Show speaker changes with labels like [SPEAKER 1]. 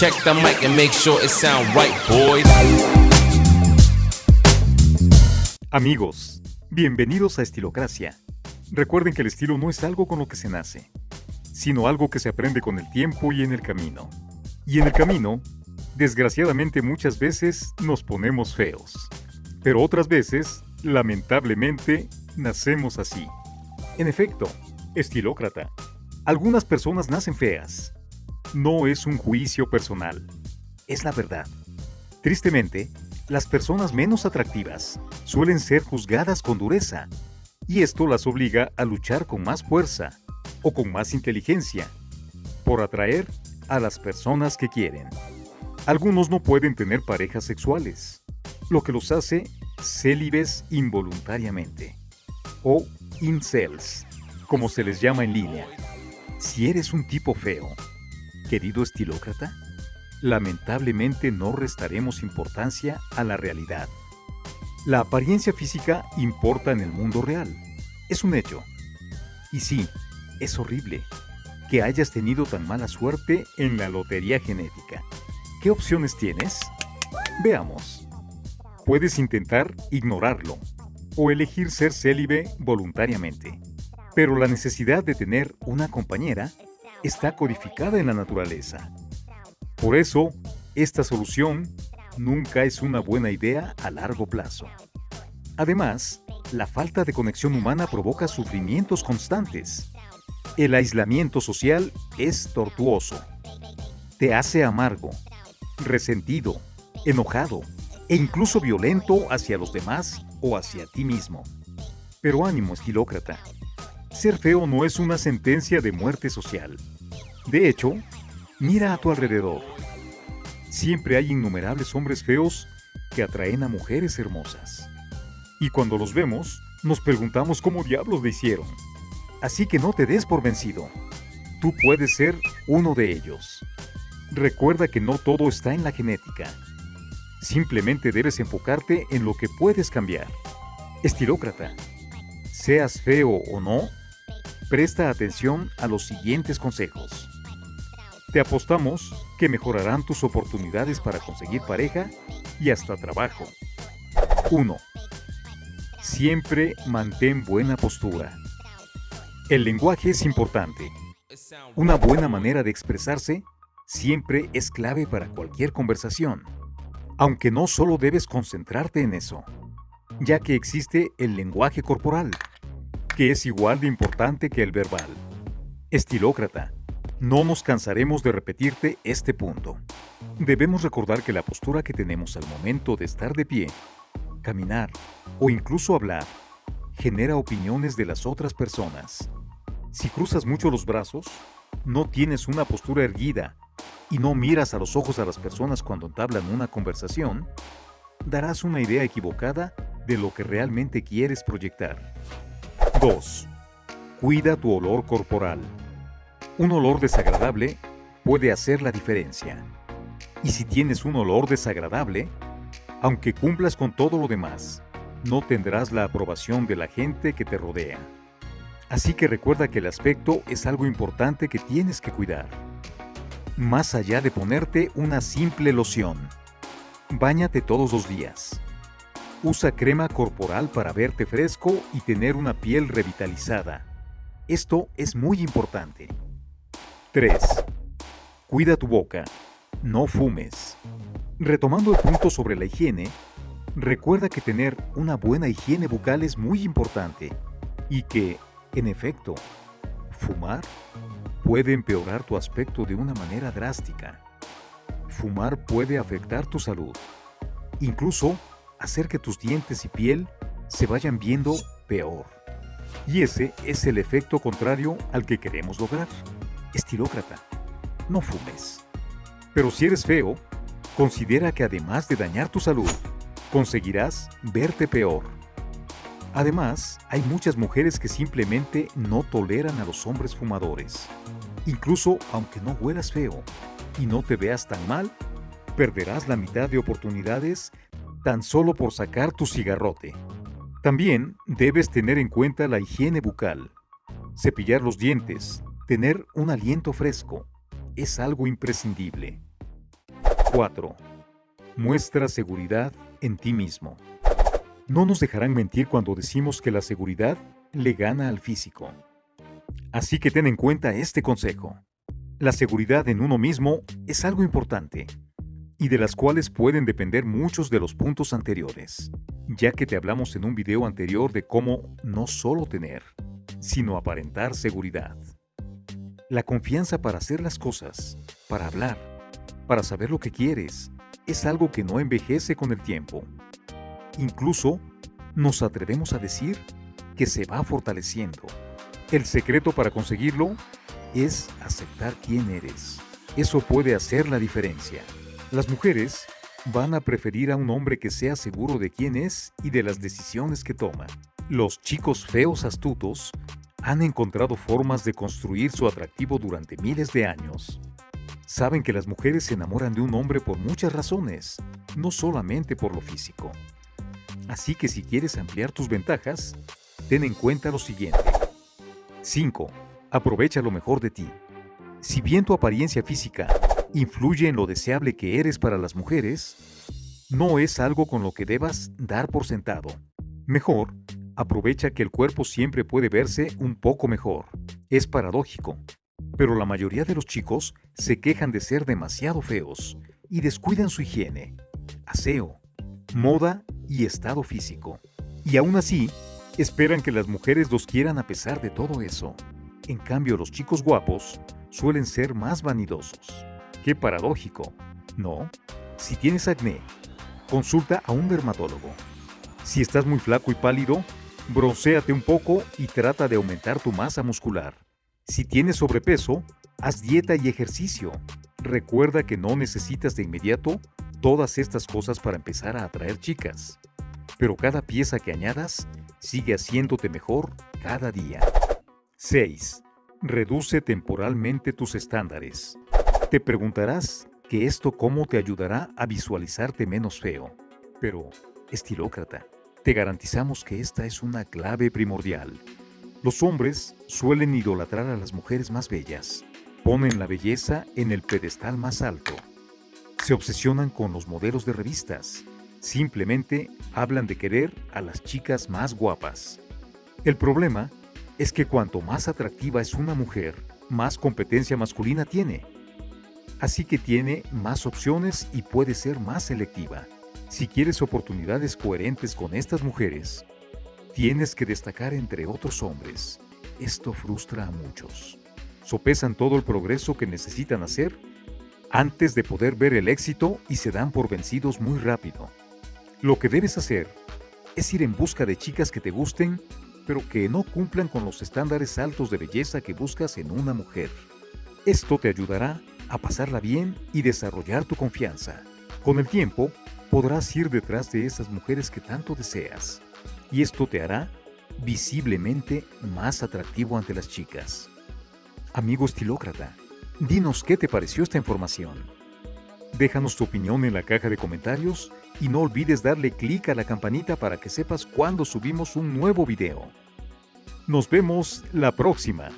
[SPEAKER 1] Check the mic and make sure it sound right, boys.
[SPEAKER 2] Amigos, bienvenidos a Estilocracia. Recuerden que el estilo no es algo con lo que se nace, sino algo que se aprende con el tiempo y en el camino. Y en el camino, desgraciadamente muchas veces nos ponemos feos, pero otras veces, lamentablemente, nacemos así. En efecto, estilócrata. Algunas personas nacen feas. No es un juicio personal, es la verdad. Tristemente, las personas menos atractivas suelen ser juzgadas con dureza, y esto las obliga a luchar con más fuerza o con más inteligencia por atraer a las personas que quieren. Algunos no pueden tener parejas sexuales, lo que los hace célibes involuntariamente o incels, como se les llama en línea. Si eres un tipo feo, querido estilócrata, lamentablemente no restaremos importancia a la realidad. La apariencia física importa en el mundo real. Es un hecho. Y sí, es horrible que hayas tenido tan mala suerte en la lotería genética. ¿Qué opciones tienes? Veamos. Puedes intentar ignorarlo o elegir ser célibe voluntariamente. Pero la necesidad de tener una compañera está codificada en la naturaleza. Por eso, esta solución nunca es una buena idea a largo plazo. Además, la falta de conexión humana provoca sufrimientos constantes. El aislamiento social es tortuoso. Te hace amargo, resentido, enojado e incluso violento hacia los demás o hacia ti mismo. Pero ánimo, estilócrata. Ser feo no es una sentencia de muerte social. De hecho, mira a tu alrededor. Siempre hay innumerables hombres feos que atraen a mujeres hermosas. Y cuando los vemos, nos preguntamos cómo diablos le hicieron. Así que no te des por vencido. Tú puedes ser uno de ellos. Recuerda que no todo está en la genética. Simplemente debes enfocarte en lo que puedes cambiar. Estilócrata. Seas feo o no, presta atención a los siguientes consejos. Te apostamos que mejorarán tus oportunidades para conseguir pareja y hasta trabajo. 1. Siempre mantén buena postura. El lenguaje es importante. Una buena manera de expresarse siempre es clave para cualquier conversación. Aunque no solo debes concentrarte en eso, ya que existe el lenguaje corporal, que es igual de importante que el verbal. Estilócrata, no nos cansaremos de repetirte este punto. Debemos recordar que la postura que tenemos al momento de estar de pie, caminar o incluso hablar genera opiniones de las otras personas. Si cruzas mucho los brazos, no tienes una postura erguida y no miras a los ojos a las personas cuando entablan una conversación, darás una idea equivocada de lo que realmente quieres proyectar. 2. Cuida tu olor corporal. Un olor desagradable puede hacer la diferencia. Y si tienes un olor desagradable, aunque cumplas con todo lo demás, no tendrás la aprobación de la gente que te rodea. Así que recuerda que el aspecto es algo importante que tienes que cuidar. Más allá de ponerte una simple loción, báñate todos los días. Usa crema corporal para verte fresco y tener una piel revitalizada. Esto es muy importante. 3. Cuida tu boca. No fumes. Retomando el punto sobre la higiene, recuerda que tener una buena higiene bucal es muy importante y que, en efecto, fumar puede empeorar tu aspecto de una manera drástica. Fumar puede afectar tu salud. Incluso hacer que tus dientes y piel se vayan viendo peor. Y ese es el efecto contrario al que queremos lograr. Estilócrata, no fumes. Pero si eres feo, considera que además de dañar tu salud, conseguirás verte peor. Además, hay muchas mujeres que simplemente no toleran a los hombres fumadores. Incluso aunque no huelas feo y no te veas tan mal, perderás la mitad de oportunidades tan solo por sacar tu cigarrote. También debes tener en cuenta la higiene bucal. Cepillar los dientes, tener un aliento fresco, es algo imprescindible. 4. Muestra seguridad en ti mismo. No nos dejarán mentir cuando decimos que la seguridad le gana al físico. Así que ten en cuenta este consejo. La seguridad en uno mismo es algo importante y de las cuales pueden depender muchos de los puntos anteriores, ya que te hablamos en un video anterior de cómo no solo tener, sino aparentar seguridad. La confianza para hacer las cosas, para hablar, para saber lo que quieres, es algo que no envejece con el tiempo. Incluso nos atrevemos a decir que se va fortaleciendo. El secreto para conseguirlo es aceptar quién eres. Eso puede hacer la diferencia. Las mujeres van a preferir a un hombre que sea seguro de quién es y de las decisiones que toma. Los chicos feos astutos han encontrado formas de construir su atractivo durante miles de años. Saben que las mujeres se enamoran de un hombre por muchas razones, no solamente por lo físico. Así que si quieres ampliar tus ventajas, ten en cuenta lo siguiente. 5. Aprovecha lo mejor de ti. Si bien tu apariencia física influye en lo deseable que eres para las mujeres, no es algo con lo que debas dar por sentado. Mejor, aprovecha que el cuerpo siempre puede verse un poco mejor. Es paradójico, pero la mayoría de los chicos se quejan de ser demasiado feos y descuidan su higiene, aseo, moda y estado físico. Y aún así, esperan que las mujeres los quieran a pesar de todo eso. En cambio, los chicos guapos suelen ser más vanidosos. Qué paradójico, ¿no? Si tienes acné, consulta a un dermatólogo. Si estás muy flaco y pálido, Broncéate un poco y trata de aumentar tu masa muscular. Si tienes sobrepeso, haz dieta y ejercicio. Recuerda que no necesitas de inmediato todas estas cosas para empezar a atraer chicas. Pero cada pieza que añadas sigue haciéndote mejor cada día. 6. Reduce temporalmente tus estándares. Te preguntarás que esto cómo te ayudará a visualizarte menos feo. Pero, estilócrata, te garantizamos que esta es una clave primordial. Los hombres suelen idolatrar a las mujeres más bellas. Ponen la belleza en el pedestal más alto. Se obsesionan con los modelos de revistas. Simplemente hablan de querer a las chicas más guapas. El problema es que cuanto más atractiva es una mujer, más competencia masculina tiene. Así que tiene más opciones y puede ser más selectiva. Si quieres oportunidades coherentes con estas mujeres, tienes que destacar entre otros hombres. Esto frustra a muchos. Sopesan todo el progreso que necesitan hacer antes de poder ver el éxito y se dan por vencidos muy rápido. Lo que debes hacer es ir en busca de chicas que te gusten, pero que no cumplan con los estándares altos de belleza que buscas en una mujer. Esto te ayudará a pasarla bien y desarrollar tu confianza. Con el tiempo, podrás ir detrás de esas mujeres que tanto deseas, y esto te hará visiblemente más atractivo ante las chicas. Amigo estilócrata, dinos qué te pareció esta información. Déjanos tu opinión en la caja de comentarios y no olvides darle clic a la campanita para que sepas cuando subimos un nuevo video. Nos vemos la próxima.